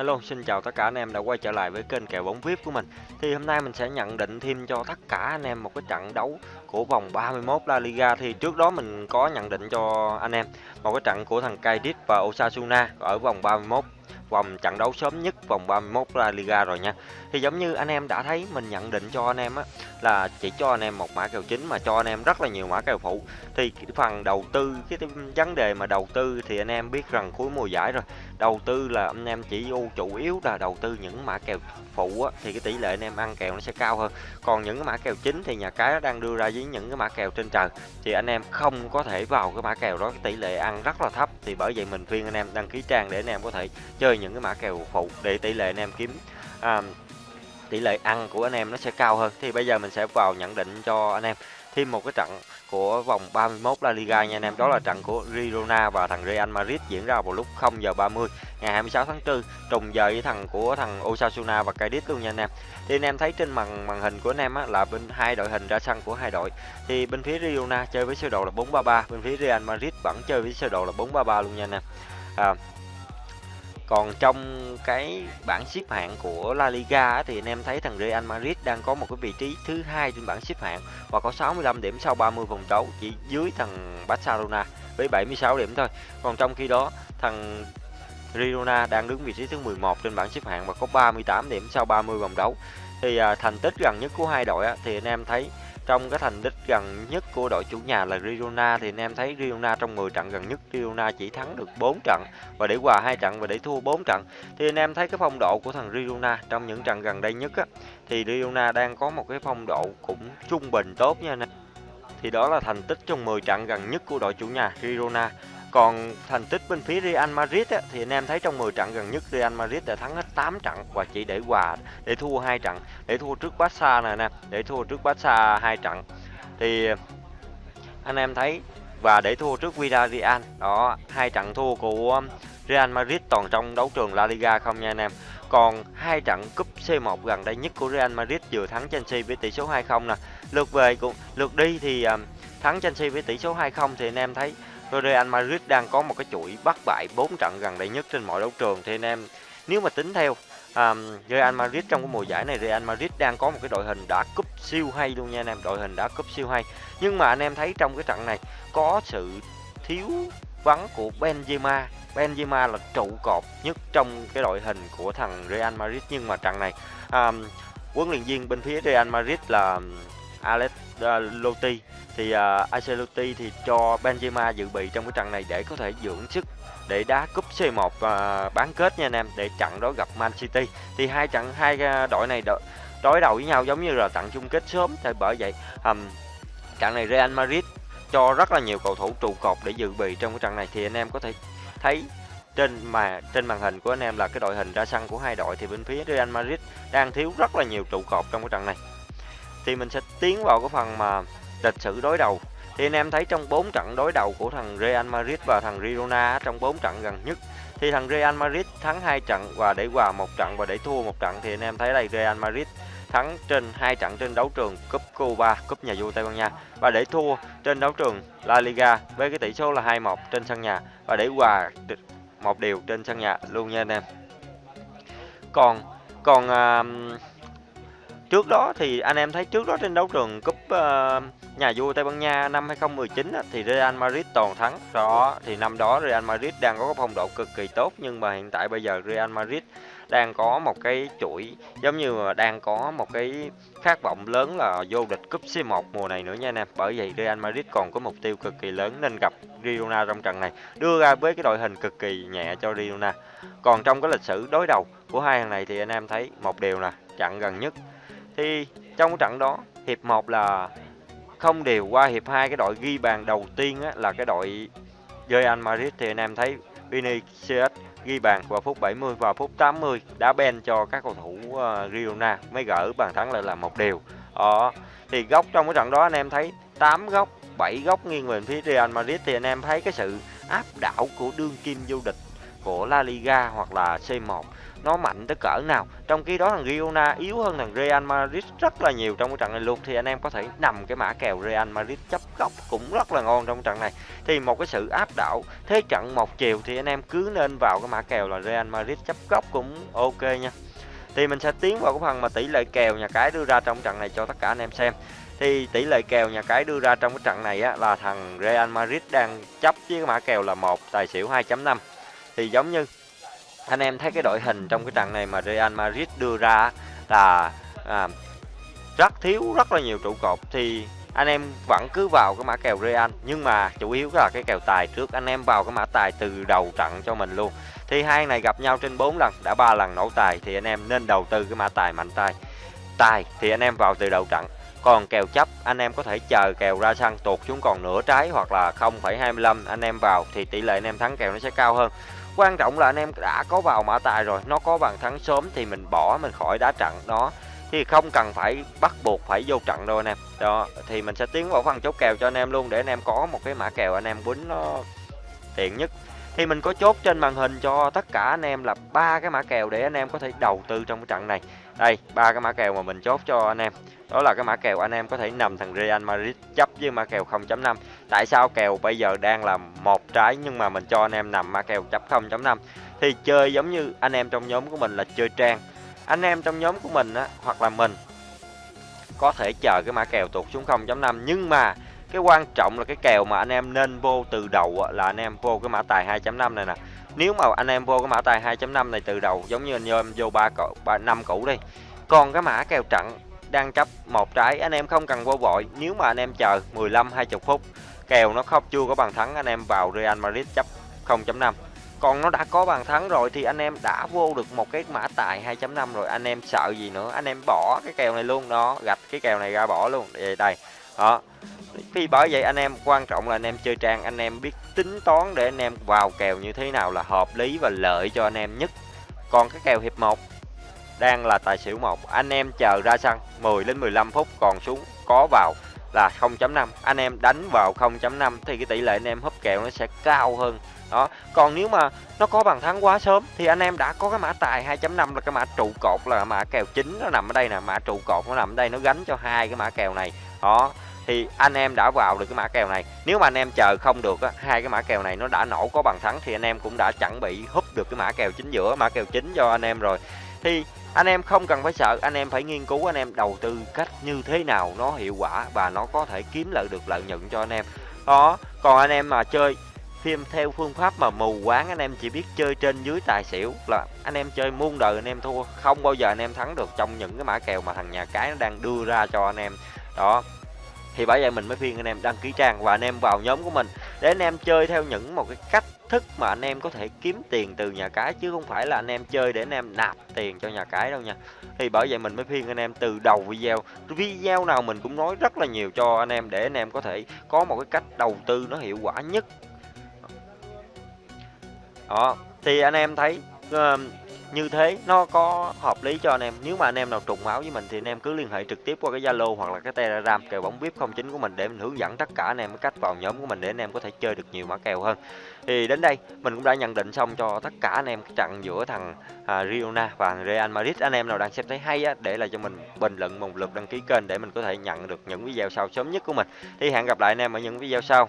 Hello, xin chào tất cả anh em đã quay trở lại với kênh kèo bóng VIP của mình. Thì hôm nay mình sẽ nhận định thêm cho tất cả anh em một cái trận đấu của vòng 31 La Liga. Thì trước đó mình có nhận định cho anh em một cái trận của thằng Cadiz và Osasuna ở vòng 31 vòng trận đấu sớm nhất vòng 31 La Liga rồi nha. Thì giống như anh em đã thấy, mình nhận định cho anh em á, là chỉ cho anh em một mã kèo chính mà cho anh em rất là nhiều mã kèo phụ. Thì phần đầu tư, cái vấn đề mà đầu tư thì anh em biết rằng cuối mùa giải rồi. Đầu tư là anh em chỉ ưu chủ yếu là đầu tư những mã kèo phụ á, thì cái tỷ lệ anh em ăn kèo nó sẽ cao hơn. Còn những cái mã kèo chính thì nhà cái đang đưa ra với những cái mã kèo trên trời, thì anh em không có thể vào cái mã kèo đó, cái tỷ lệ ăn rất là thấp thì bởi vậy mình khuyên anh em đăng ký trang để anh em có thể chơi những cái mã kèo phụ để tỷ lệ anh em kiếm à, tỷ lệ ăn của anh em nó sẽ cao hơn. Thì bây giờ mình sẽ vào nhận định cho anh em. Thêm một cái trận của vòng 31 La Liga nha anh em. Đó là trận của Girona và thằng Real Madrid diễn ra vào lúc 0 giờ 30 ngày 26 tháng 4 trùng giờ với thằng của thằng Osasuna và Cadiz luôn nha anh em. Thì anh em thấy trên màn màn hình của anh em á, là bên hai đội hình ra sân của hai đội. Thì bên phía Girona chơi với sơ đồ là 433 bên phía Real Madrid vẫn chơi với sơ đồ là 433 luôn nha anh em. À, còn trong cái bảng xếp hạng của La Liga thì anh em thấy thằng Real Madrid đang có một cái vị trí thứ hai trên bảng xếp hạng và có 65 điểm sau 30 vòng đấu chỉ dưới thằng Barcelona với 76 điểm thôi. Còn trong khi đó thằng Girona đang đứng vị trí thứ 11 trên bảng xếp hạng và có 38 điểm sau 30 vòng đấu. Thì à, thành tích gần nhất của hai đội á, thì anh em thấy trong cái thành tích gần nhất của đội chủ nhà là Girona thì anh em thấy Girona trong 10 trận gần nhất, Girona chỉ thắng được 4 trận và để hòa hai trận và để thua 4 trận. Thì anh em thấy cái phong độ của thằng Girona trong những trận gần đây nhất á, thì Girona đang có một cái phong độ cũng trung bình tốt nha anh em. Thì đó là thành tích trong 10 trận gần nhất của đội chủ nhà Girona. Còn thành tích bên phía Real Madrid á, thì anh em thấy trong 10 trận gần nhất Real Madrid đã thắng hết 8 trận và chỉ để hòa để thua hai trận, để thua trước Barca này nè, để thua trước Barca hai trận. Thì anh em thấy và để thua trước Villarreal. Đó, hai trận thua của Real Madrid toàn trong đấu trường La Liga không nha anh em. Còn hai trận cúp C1 gần đây nhất của Real Madrid vừa thắng Chelsea với tỷ số 2-0 nè. Lượt về cũng lượt đi thì à, thắng Chelsea với tỷ số 2-0 thì anh em thấy Real Madrid đang có một cái chuỗi bắt bại 4 trận gần đây nhất trên mọi đấu trường thì anh em nếu mà tính theo um, Real Madrid trong cái mùa giải này Real Madrid đang có một cái đội hình đã cúp siêu hay luôn nha anh em đội hình đã cúp siêu hay. Nhưng mà anh em thấy trong cái trận này có sự thiếu vắng của Benzema. Benzema là trụ cột nhất trong cái đội hình của thằng Real Madrid. Nhưng mà trận này um, huấn luyện viên bên phía Real Madrid là Alex ờ, Lotti thì ờ, uh, Ancelotti thì cho Benzema dự bị trong cái trận này để có thể dưỡng sức để đá cúp C1 uh, ờ, bán kết nha anh em để trận đó gặp Man City. Thì hai trận hai đội này đối đầu với nhau giống như là trận chung kết sớm. Thì bởi vậy um, trận này Real Madrid cho rất là nhiều cầu thủ trụ cột để dự bị trong cái trận này. Thì anh em có thể thấy trên mà trên màn hình của anh em là cái đội hình ra sân của hai đội. Thì bên phía Real Madrid đang thiếu rất là nhiều trụ cột trong cái trận này thì mình sẽ tiến vào cái phần mà lịch sử đối đầu thì anh em thấy trong 4 trận đối đầu của thằng Real Madrid và thằng Girona trong 4 trận gần nhất thì thằng Real Madrid thắng hai trận và để hòa một trận và để thua một trận thì anh em thấy đây Real Madrid thắng trên hai trận trên đấu trường cúp Cuba, cúp nhà vua Tây Ban Nha và để thua trên đấu trường La Liga với cái tỷ số là 2-1 trên sân nhà và để hòa một điều trên sân nhà luôn nha anh em. Còn còn uh, Trước đó thì anh em thấy trước đó trên đấu trường cúp uh, ờ, nhà vua Tây Ban Nha năm 2019 á, thì Real Madrid toàn thắng. Đó thì năm đó Real Madrid đang có phong độ cực kỳ tốt nhưng mà hiện tại bây giờ Real Madrid đang có một cái chuỗi giống như mà đang có một cái khát vọng lớn là vô địch cúp C1 mùa này nữa nha anh em. Bởi vậy Real Madrid còn có mục tiêu cực kỳ lớn nên gặp Girona trong trận này đưa ra với cái đội hình cực kỳ nhẹ cho Girona. Còn trong cái lịch sử đối đầu của hai thằng này thì anh em thấy một điều nè, trận gần nhất thì trong trận đó hiệp 1 là không đều qua hiệp 2 cái đội ghi bàn đầu tiên á, là cái đội Real Madrid. Thì anh em thấy Vinicius ghi bàn vào phút 70 và phút 80 đá ben cho các cầu thủ uh, Girona mới gỡ bàn thắng lại là một điều. Ờ, Thì góc trong cái trận đó anh em thấy 8 góc, 7 góc nghiêng về phía Real Madrid. Thì anh em thấy cái sự áp đảo của đương kim vô địch của La Liga hoặc là C1 nó mạnh tới cỡ nào? Trong khi đó thằng Girona yếu hơn thằng Real Madrid rất là nhiều trong cái trận này luôn. Thì anh em có thể nằm cái mã kèo Real Madrid chấp góc cũng rất là ngon trong trận này. Thì một cái sự áp đảo thế trận một chiều thì anh em cứ nên vào cái mã kèo là Real Madrid chấp góc cũng ok nha. Thì mình sẽ tiến vào cái phần mà tỷ lệ kèo nhà cái đưa ra trong trận này cho tất cả anh em xem. Thì tỷ lệ kèo nhà cái đưa ra trong cái trận này á, là thằng Real Madrid đang chấp với cái mã kèo là một tài xỉu 2.5 thì giống như anh em thấy cái đội hình trong cái trận này mà Real Madrid đưa ra là à, rất thiếu rất là nhiều trụ cột. Thì anh em vẫn cứ vào cái mã kèo Real nhưng mà chủ yếu là cái kèo tài trước. Anh em vào cái mã tài từ đầu trận cho mình luôn. Thì hai này gặp nhau trên 4 lần đã ba lần nổ tài thì anh em nên đầu tư cái mã tài mạnh tài tài thì anh em vào từ đầu trận. Còn kèo chấp anh em có thể chờ kèo ra sân tuột xuống còn nửa trái hoặc là 0,25 anh em vào thì tỷ lệ anh em thắng kèo nó sẽ cao hơn quan trọng là anh em đã có vào mã tài rồi, nó có bàn thắng sớm thì mình bỏ, mình khỏi đá trận đó. Thì không cần phải bắt buộc phải vô trận đâu anh em. Đó, thì mình sẽ tiến vào phần chốt kèo cho anh em luôn, để anh em có một cái mã kèo anh em quýnh nó tiện nhất. Thì mình có chốt trên màn hình cho tất cả anh em là ba cái mã kèo để anh em có thể đầu tư trong cái trận này. Đây, ba cái mã kèo mà mình chốt cho anh em. Đó là cái mã kèo anh em có thể nằm thằng Real Madrid chấp với mã kèo 0.5 tại sao kèo bây giờ đang là một trái nhưng mà mình cho anh em nằm ma kèo chấp 0.5 thì chơi giống như anh em trong nhóm của mình là chơi trang. Anh em trong nhóm của mình á, hoặc là mình, có thể chờ cái mã kèo tụt xuống 0.5 nhưng mà cái quan trọng là cái kèo mà anh em nên vô từ đầu là anh em vô cái mã tài 2.5 này nè. Nếu mà anh em vô cái mã tài 2.5 này từ đầu, giống như anh em vô ba cậu, ba, năm cũ đi. Còn cái mã kèo trận đang chấp một trái, anh em không cần vô vội. Nếu mà anh em chờ 15 20 phút kèo nó không, chưa có bàn thắng, anh em vào Real Madrid chấp 0.5 còn nó đã có bàn thắng rồi thì anh em đã vô được một cái mã tài 2.5 rồi, anh em sợ gì nữa? Anh em bỏ cái kèo này luôn, đó, gạch cái kèo này ra bỏ luôn. Đây đây, đó. Vì bởi vậy anh em, quan trọng là anh em chơi trang, anh em biết tính toán để anh em vào kèo như thế nào là hợp lý và lợi cho anh em nhất. Còn cái kèo hiệp 1 đang là tài xỉu một, anh em chờ ra sân 10 đến 15 phút còn xuống, có vào là 0.5 anh em đánh vào 0.5 thì cái tỷ lệ anh em húp kèo nó sẽ cao hơn. Đó, còn nếu mà nó có bàn thắng quá sớm thì anh em đã có cái mã tài 2.5 là cái mã trụ cột là mã kèo chính nó nằm ở đây nè. Mã trụ cột nó nằm ở đây, nó gánh cho hai cái mã kèo này. Đó, thì anh em đã vào được cái mã kèo này. Nếu mà anh em chờ không được á, hai cái mã kèo này nó đã nổ có bàn thắng thì anh em cũng đã chuẩn bị húp được cái mã kèo chính giữa, mã kèo chính cho anh em rồi. Thì anh em không cần phải sợ anh em phải nghiên cứu anh em đầu tư cách như thế nào nó hiệu quả và nó có thể kiếm lợi được lợi nhuận cho anh em đó còn anh em mà chơi phim theo phương pháp mà mù quáng anh em chỉ biết chơi trên dưới tài xỉu là anh em chơi muôn đời anh em thua không bao giờ anh em thắng được trong những cái mã kèo mà thằng nhà cái nó đang đưa ra cho anh em đó thì bởi vậy mình mới khuyên anh em đăng ký trang và anh em vào nhóm của mình để anh em chơi theo những một cái cách thức mà anh em có thể kiếm tiền từ nhà cái chứ không phải là anh em chơi để anh em nạp tiền cho nhà cái đâu nha. Thì bởi vậy mình mới khuyên anh em từ đầu video video nào mình cũng nói rất là nhiều cho anh em để anh em có thể có một cái cách đầu tư nó hiệu quả nhất. Đó thì anh em thấy uh, như thế nó có hợp lý cho anh em. Nếu mà anh em nào trùng máu với mình thì anh em cứ liên hệ trực tiếp qua cái zalo hoặc là cái telegram kèo bóng vip 09 của mình để mình hướng dẫn tất cả anh em cái cách vào nhóm của mình để anh em có thể chơi được nhiều mã kèo hơn. Thì đến đây mình cũng đã nhận định xong cho tất cả anh em cái trận giữa thằng à, Riona và Real Madrid. Anh em nào đang xem thấy hay á để lại cho mình bình luận một lượt đăng ký kênh để mình có thể nhận được những video sau sớm nhất của mình. Thì hẹn gặp lại anh em ở những video sau.